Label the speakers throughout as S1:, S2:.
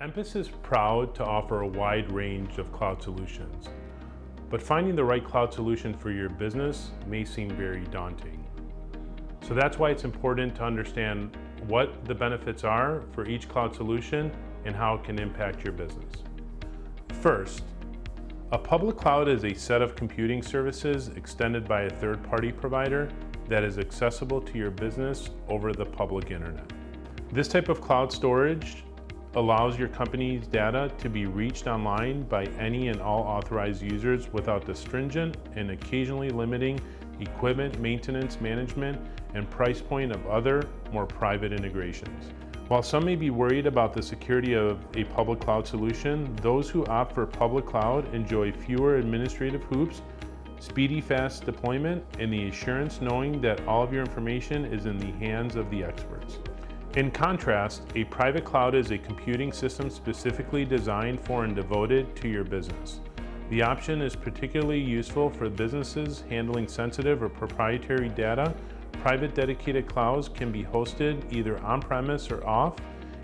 S1: Emphasis is proud to offer a wide range of cloud solutions, but finding the right cloud solution for your business may seem very daunting. So that's why it's important to understand what the benefits are for each cloud solution and how it can impact your business. First, a public cloud is a set of computing services extended by a third-party provider that is accessible to your business over the public internet. This type of cloud storage allows your company's data to be reached online by any and all authorized users without the stringent and occasionally limiting equipment maintenance management and price point of other, more private integrations. While some may be worried about the security of a public cloud solution, those who opt for public cloud enjoy fewer administrative hoops, speedy fast deployment, and the assurance knowing that all of your information is in the hands of the experts. In contrast, a private cloud is a computing system specifically designed for and devoted to your business. The option is particularly useful for businesses handling sensitive or proprietary data. Private dedicated clouds can be hosted either on-premise or off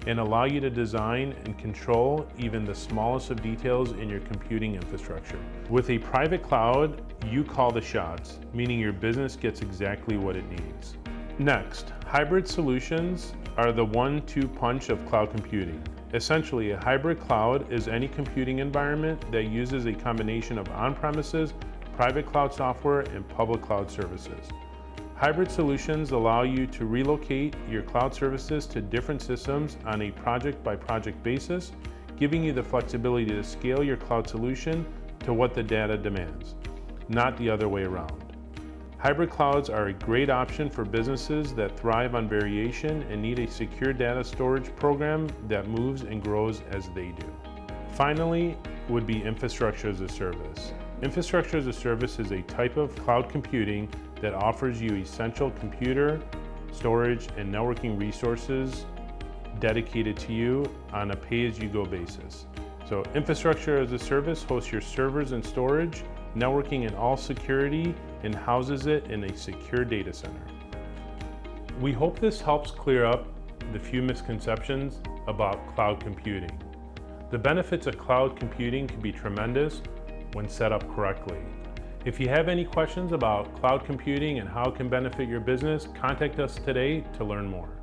S1: and allow you to design and control even the smallest of details in your computing infrastructure. With a private cloud, you call the shots, meaning your business gets exactly what it needs. Next, hybrid solutions are the one-two punch of cloud computing. Essentially, a hybrid cloud is any computing environment that uses a combination of on-premises, private cloud software, and public cloud services. Hybrid solutions allow you to relocate your cloud services to different systems on a project-by-project -project basis, giving you the flexibility to scale your cloud solution to what the data demands, not the other way around. Hybrid clouds are a great option for businesses that thrive on variation and need a secure data storage program that moves and grows as they do. Finally would be infrastructure as a service. Infrastructure as a service is a type of cloud computing that offers you essential computer, storage, and networking resources dedicated to you on a pay-as-you-go basis. So infrastructure as a service hosts your servers and storage, networking and all security, and houses it in a secure data center. We hope this helps clear up the few misconceptions about cloud computing. The benefits of cloud computing can be tremendous when set up correctly. If you have any questions about cloud computing and how it can benefit your business, contact us today to learn more.